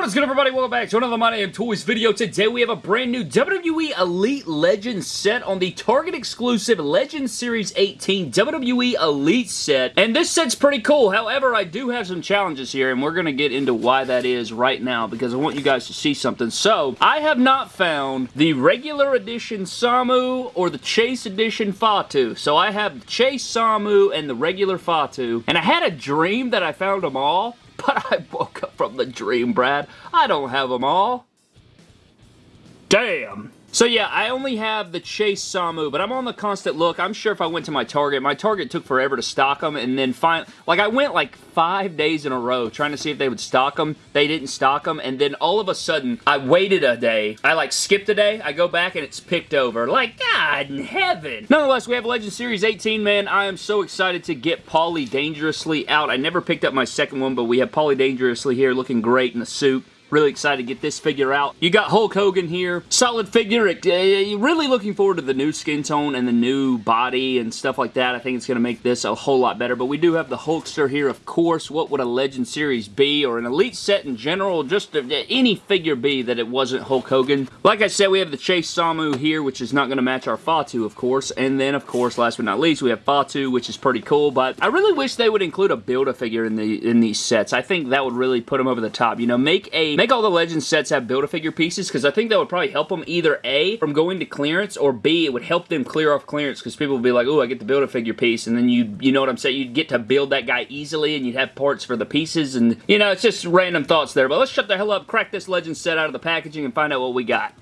What is good everybody? Welcome back to another My Damn Toys video. Today we have a brand new WWE Elite Legends set on the Target exclusive Legends Series 18 WWE Elite set. And this set's pretty cool. However, I do have some challenges here and we're going to get into why that is right now because I want you guys to see something. So, I have not found the regular edition Samu or the Chase edition Fatu. So I have the Chase Samu and the regular Fatu. And I had a dream that I found them all. But I woke up from the dream, Brad. I don't have them all. Damn. So yeah, I only have the Chase Samu, but I'm on the constant look. I'm sure if I went to my Target, my Target took forever to stock them, and then find like I went like five days in a row trying to see if they would stock them. They didn't stock them, and then all of a sudden, I waited a day. I like skipped a day. I go back and it's picked over. Like, God in heaven. Nonetheless, we have Legend Series 18, man. I am so excited to get Paulie Dangerously out. I never picked up my second one, but we have Paulie Dangerously here looking great in the suit. Really excited to get this figure out. You got Hulk Hogan here. Solid figure. Uh, really looking forward to the new skin tone and the new body and stuff like that. I think it's going to make this a whole lot better. But we do have the Hulkster here, of course. What would a Legend Series be or an Elite set in general? Just any figure be that it wasn't Hulk Hogan. Like I said, we have the Chase Samu here, which is not going to match our Fatu, of course. And then, of course, last but not least, we have Fatu, which is pretty cool. But I really wish they would include a Build-A-Figure in, the, in these sets. I think that would really put them over the top. You know, make a Make all the Legends sets have Build-A-Figure pieces because I think that would probably help them either A, from going to clearance, or B, it would help them clear off clearance because people would be like, oh, I get the Build-A-Figure piece, and then you you know what I'm saying? You'd get to build that guy easily, and you'd have parts for the pieces, and, you know, it's just random thoughts there. But let's shut the hell up, crack this Legends set out of the packaging, and find out what we got.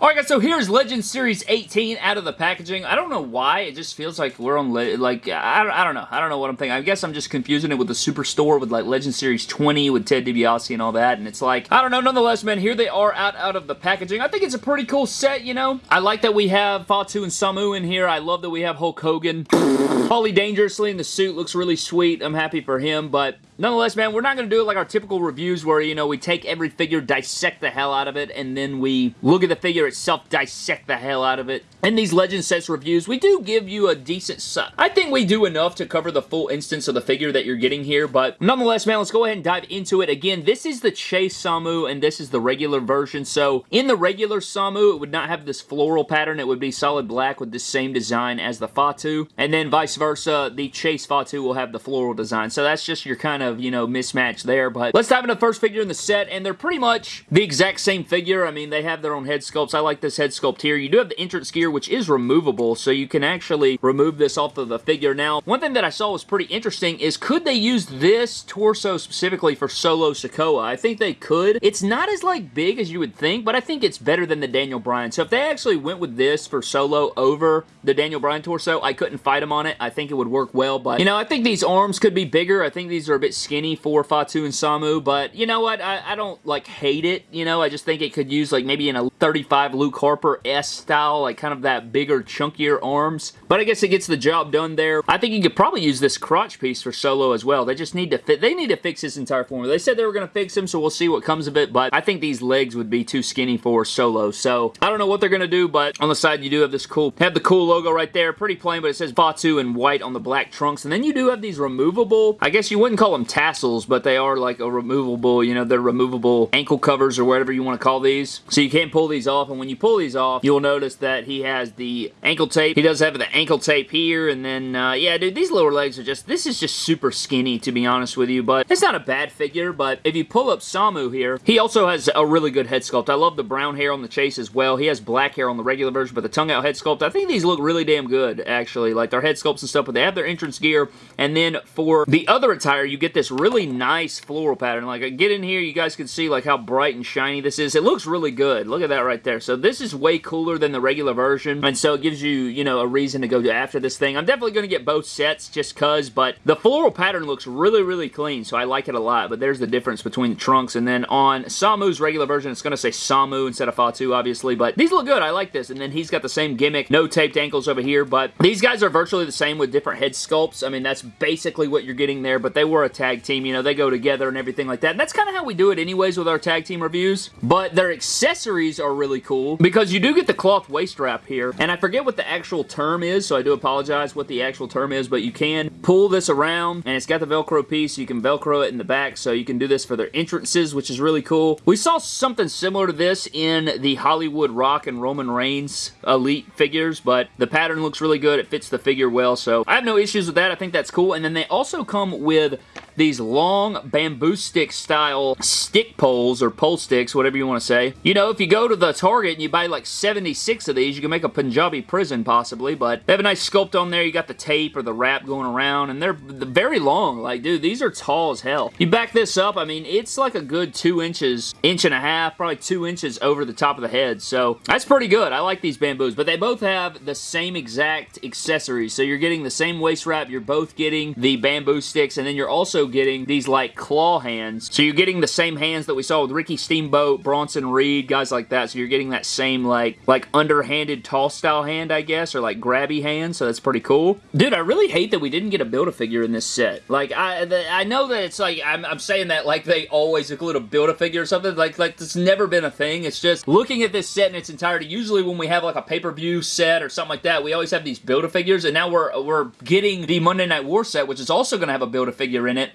Alright guys, so here's Legend Series 18 out of the packaging. I don't know why, it just feels like we're on, like, I don't, I don't know. I don't know what I'm thinking. I guess I'm just confusing it with the Superstore with, like, Legend Series 20 with Ted DiBiase and all that, and it's like, I don't know. Nonetheless, man, here they are out, out of the packaging. I think it's a pretty cool set, you know? I like that we have Fatu and Samu in here. I love that we have Hulk Hogan. Paulie Dangerously in the suit looks really sweet. I'm happy for him, but Nonetheless, man, we're not going to do it like our typical reviews where, you know, we take every figure, dissect the hell out of it, and then we look at the figure itself, dissect the hell out of it. In these Legend Sets reviews, we do give you a decent... suck. I think we do enough to cover the full instance of the figure that you're getting here, but nonetheless, man, let's go ahead and dive into it. Again, this is the Chase Samu, and this is the regular version, so in the regular Samu, it would not have this floral pattern. It would be solid black with the same design as the Fatu, and then vice versa, the Chase Fatu will have the floral design. So that's just your kind of of, you know, mismatch there. But let's dive into the first figure in the set, and they're pretty much the exact same figure. I mean, they have their own head sculpts. I like this head sculpt here. You do have the entrance gear, which is removable, so you can actually remove this off of the figure. Now, one thing that I saw was pretty interesting is could they use this torso specifically for Solo Sikoa? I think they could. It's not as, like, big as you would think, but I think it's better than the Daniel Bryan. So if they actually went with this for Solo over the Daniel Bryan torso, I couldn't fight him on it. I think it would work well, but, you know, I think these arms could be bigger. I think these are a bit skinny for Fatu and Samu, but you know what? I, I don't like hate it, you know? I just think it could use like maybe in a 35 Luke Harper S style, like kind of that bigger, chunkier arms. But I guess it gets the job done there. I think you could probably use this crotch piece for Solo as well. They just need to fit, they need to fix this entire formula. They said they were going to fix him, so we'll see what comes of it, but I think these legs would be too skinny for Solo, so I don't know what they're going to do, but on the side you do have this cool, have the cool logo right there. Pretty plain, but it says Fatu in white on the black trunks, and then you do have these removable, I guess you wouldn't call them tassels, tassels, but they are like a removable, you know, they're removable ankle covers or whatever you want to call these. So you can't pull these off, and when you pull these off, you'll notice that he has the ankle tape. He does have the ankle tape here, and then, uh, yeah, dude, these lower legs are just, this is just super skinny, to be honest with you, but it's not a bad figure, but if you pull up Samu here, he also has a really good head sculpt. I love the brown hair on the chase as well. He has black hair on the regular version, but the tongue out head sculpt, I think these look really damn good, actually. Like, their head sculpts and stuff, but they have their entrance gear, and then for the other attire, you get this really nice floral pattern. Like, I get in here, you guys can see, like, how bright and shiny this is. It looks really good. Look at that right there. So this is way cooler than the regular version, and so it gives you, you know, a reason to go after this thing. I'm definitely going to get both sets just cuz, but the floral pattern looks really, really clean, so I like it a lot, but there's the difference between the trunks, and then on Samu's regular version, it's going to say Samu instead of Fatu, obviously, but these look good. I like this, and then he's got the same gimmick, no taped ankles over here, but these guys are virtually the same with different head sculpts. I mean, that's basically what you're getting there, but they were a tag team. You know, they go together and everything like that. And that's kind of how we do it anyways with our tag team reviews. But their accessories are really cool because you do get the cloth waist wrap here. And I forget what the actual term is, so I do apologize what the actual term is, but you can pull this around and it's got the Velcro piece. You can Velcro it in the back, so you can do this for their entrances, which is really cool. We saw something similar to this in the Hollywood Rock and Roman Reigns Elite figures, but the pattern looks really good. It fits the figure well, so I have no issues with that. I think that's cool. And then they also come with these long bamboo stick style stick poles or pole sticks, whatever you want to say. You know, if you go to the Target and you buy like 76 of these, you can make a Punjabi prison possibly, but they have a nice sculpt on there. You got the tape or the wrap going around, and they're very long. Like, dude, these are tall as hell. You back this up, I mean, it's like a good two inches, inch and a half, probably two inches over the top of the head, so that's pretty good. I like these bamboos, but they both have the same exact accessories, so you're getting the same waist wrap, you're both getting the bamboo sticks, and then you're also getting these like claw hands. So you're getting the same hands that we saw with Ricky Steamboat, Bronson Reed, guys like that. So you're getting that same like like underhanded toss style hand, I guess, or like grabby hand. So that's pretty cool. Dude, I really hate that we didn't get a Build-A-Figure in this set. Like, I the, I know that it's like, I'm, I'm saying that like they always include a Build-A-Figure or something. Like, like it's never been a thing. It's just looking at this set in its entirety. Usually when we have like a pay-per-view set or something like that, we always have these Build-A-Figures. And now we're, we're getting the Monday Night War set, which is also going to have a Build-A-Figure in it.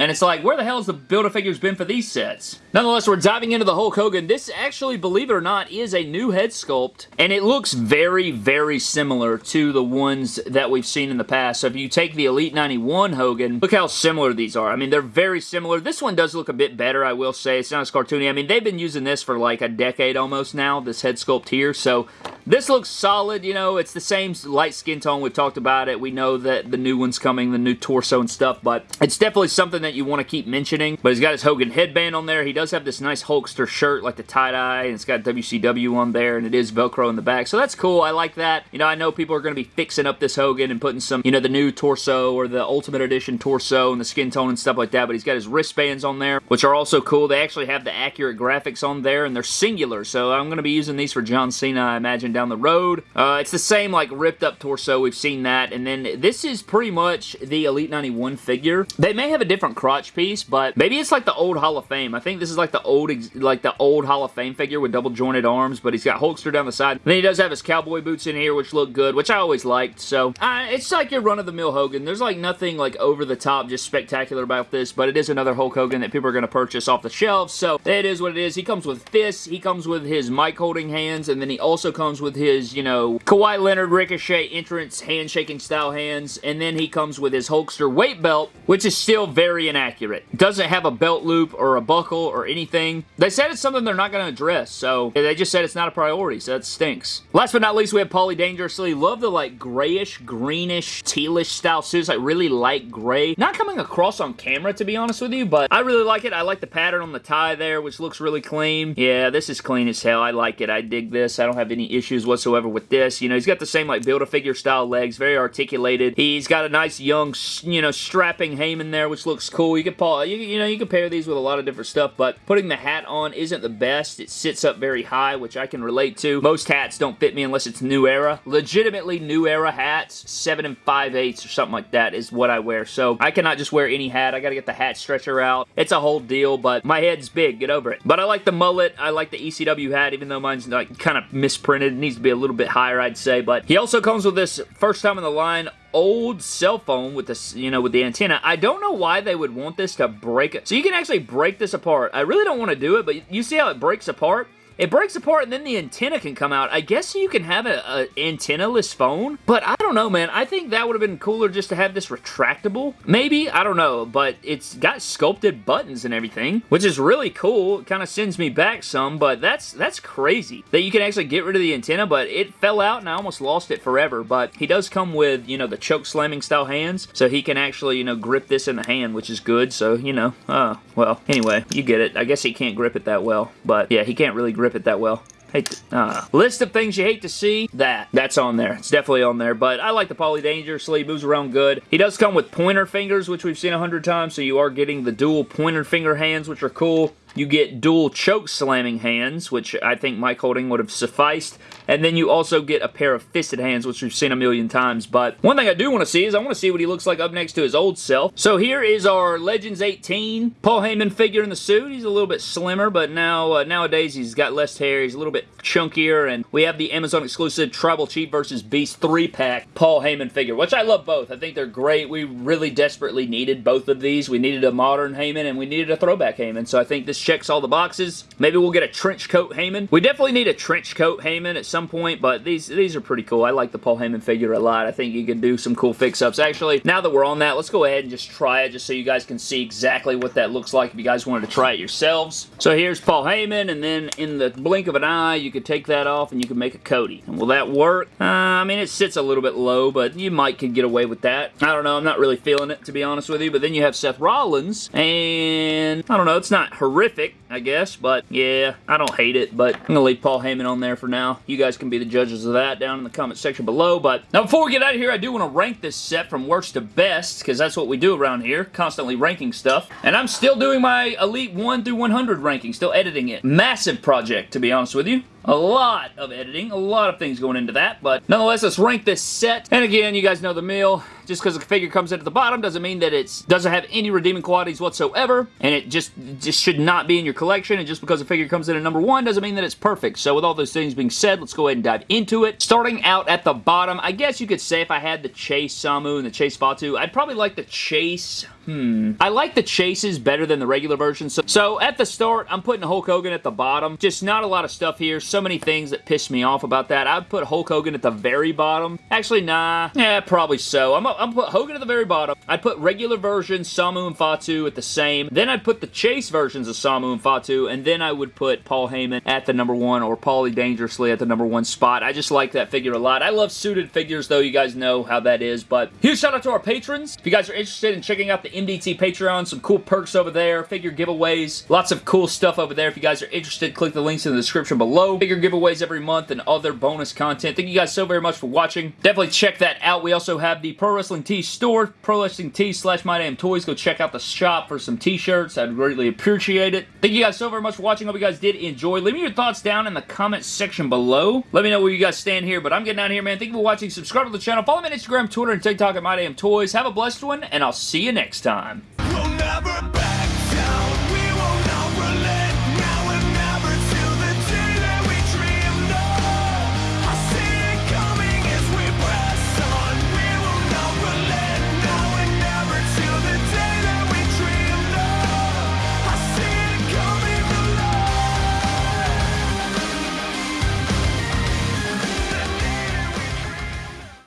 And it's like, where the hell has the Build-A-Figures been for these sets? Nonetheless, we're diving into the Hulk Hogan. This actually, believe it or not, is a new head sculpt. And it looks very, very similar to the ones that we've seen in the past. So if you take the Elite 91 Hogan, look how similar these are. I mean, they're very similar. This one does look a bit better, I will say. It's not as cartoony. I mean, they've been using this for like a decade almost now, this head sculpt here. So this looks solid, you know, it's the same light skin tone. We've talked about it. We know that the new one's coming, the new torso and stuff, but it's definitely something that you want to keep mentioning. But he's got his Hogan headband on there. He does have this nice Hulkster shirt, like the tie-dye, and it's got WCW on there, and it is Velcro in the back. So that's cool. I like that. You know, I know people are going to be fixing up this Hogan and putting some, you know, the new torso or the Ultimate Edition torso and the skin tone and stuff like that, but he's got his wristbands on there, which are also cool. They actually have the accurate graphics on there, and they're singular, so I'm going to be using these for John Cena, I imagine, down the road. Uh, it's the same, like, ripped up torso. We've seen that, and then this is pretty much the Elite 91 figure. They may have a different crotch piece, but maybe it's like the old Hall of Fame. I think this is like the old, like the old Hall of Fame figure with double jointed arms, but he's got Hulkster down the side. And then he does have his cowboy boots in here, which look good, which I always liked. So uh, it's like your run-of-the-mill Hogan. There's like nothing like over the top, just spectacular about this, but it is another Hulk Hogan that people are going to purchase off the shelves. So it is what it is. He comes with fists. He comes with his mic holding hands, and then he also comes with his, you know, Kawhi Leonard Ricochet entrance handshaking style hands, and then he comes with his Hulkster weight belt, which is still very inaccurate. Doesn't have a belt loop or a buckle or anything. They said it's something they're not going to address, so they just said it's not a priority, so that stinks. Last but not least, we have Paulie Dangerously. Love the like grayish, greenish, tealish style suits, like really light gray. Not coming across on camera, to be honest with you, but I really like it. I like the pattern on the tie there, which looks really clean. Yeah, this is clean as hell. I like it. I dig this. I don't have any issues whatsoever with this. You know, he's got the same like Build-A-Figure style legs, very articulated. He's got a nice young, you know, strapping Heyman there, which looks cool. You could, you, you know, you can pair these with a lot of different stuff, but putting the hat on isn't the best. It sits up very high, which I can relate to. Most hats don't fit me unless it's new era. Legitimately new era hats, 7 and 5 eighths or something like that is what I wear. So I cannot just wear any hat. I gotta get the hat stretcher out. It's a whole deal, but my head's big. Get over it. But I like the mullet. I like the ECW hat, even though mine's like kind of misprinted. It needs to be a little bit higher, I'd say. But he also comes with this first time in the line old cell phone with this, you know, with the antenna. I don't know why they would want this to break it. So you can actually break this apart. I really don't want to do it, but you see how it breaks apart? It breaks apart and then the antenna can come out. I guess you can have an antenna-less phone, but I don't know, man. I think that would have been cooler just to have this retractable. Maybe, I don't know, but it's got sculpted buttons and everything, which is really cool. It kind of sends me back some, but that's that's crazy that you can actually get rid of the antenna, but it fell out and I almost lost it forever, but he does come with, you know, the choke slamming style hands, so he can actually, you know, grip this in the hand, which is good, so, you know, uh, well, anyway, you get it. I guess he can't grip it that well, but yeah, he can't really grip it that well. Hate to, uh, list of things you hate to see, that. That's on there. It's definitely on there, but I like the Paulie Dangerously. Moves around good. He does come with pointer fingers, which we've seen a hundred times, so you are getting the dual pointer finger hands, which are cool. You get dual choke slamming hands, which I think mic holding would have sufficed. And then you also get a pair of fisted hands, which we've seen a million times. But one thing I do want to see is I want to see what he looks like up next to his old self. So here is our Legends 18 Paul Heyman figure in the suit. He's a little bit slimmer, but now uh, nowadays he's got less hair. He's a little bit chunkier. And we have the Amazon exclusive Tribal Chief versus Beast 3-pack Paul Heyman figure, which I love both. I think they're great. We really desperately needed both of these. We needed a modern Heyman and we needed a throwback Heyman. So I think this checks all the boxes. Maybe we'll get a trench coat Heyman. We definitely need a trench coat Heyman at some point, but these, these are pretty cool. I like the Paul Heyman figure a lot. I think you can do some cool fix-ups. Actually, now that we're on that, let's go ahead and just try it just so you guys can see exactly what that looks like if you guys wanted to try it yourselves. So here's Paul Heyman, and then in the blink of an eye, you could take that off and you can make a Cody. And will that work? Uh, I mean, it sits a little bit low, but you might could get away with that. I don't know. I'm not really feeling it, to be honest with you. But then you have Seth Rollins, and I don't know. It's not horrific, I guess, but yeah, I don't hate it. But I'm going to leave Paul Heyman on there for now. You guys can be the judges of that down in the comment section below. But now, before we get out of here, I do want to rank this set from worst to best, because that's what we do around here, constantly ranking stuff. And I'm still doing my Elite 1 through 100 ranking, still editing it. Massive project, to be honest with you. A lot of editing, a lot of things going into that, but nonetheless, let's rank this set. And again, you guys know the meal. Just because the figure comes in at the bottom doesn't mean that it doesn't have any redeeming qualities whatsoever, and it just, just should not be in your collection, and just because a figure comes in at number one doesn't mean that it's perfect. So with all those things being said, let's go ahead and dive into it. Starting out at the bottom, I guess you could say if I had the Chase Samu and the Chase Fatu, I'd probably like the Chase Hmm. I like the chases better than the regular version. So, so, at the start, I'm putting Hulk Hogan at the bottom. Just not a lot of stuff here. So many things that piss me off about that. I'd put Hulk Hogan at the very bottom. Actually, nah. Yeah, probably so. I'm, I'm put Hogan at the very bottom. I'd put regular versions, Samu and Fatu at the same. Then I'd put the chase versions of Samu and Fatu. And then I would put Paul Heyman at the number one or Paulie Dangerously at the number one spot. I just like that figure a lot. I love suited figures, though. You guys know how that is. But huge shout out to our patrons. If you guys are interested in checking out the MDT Patreon. Some cool perks over there. Figure giveaways. Lots of cool stuff over there. If you guys are interested, click the links in the description below. Figure giveaways every month and other bonus content. Thank you guys so very much for watching. Definitely check that out. We also have the Pro Wrestling Tees store. Pro Wrestling Tees slash My Damn Toys. Go check out the shop for some t-shirts. I'd greatly appreciate it. Thank you guys so very much for watching. Hope you guys did enjoy. Leave me your thoughts down in the comment section below. Let me know where you guys stand here. But I'm getting out of here, man. Thank you for watching. Subscribe to the channel. Follow me on Instagram, Twitter, and TikTok at My Damn Toys. Have a blessed one, and I'll see you next time.